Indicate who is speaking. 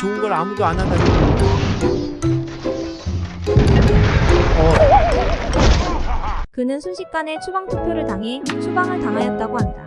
Speaker 1: 좋은 걸 아무도 안 한다. 어,
Speaker 2: 그는 순식간에 추방 투표를 당해 추방을 당하였다고 한다.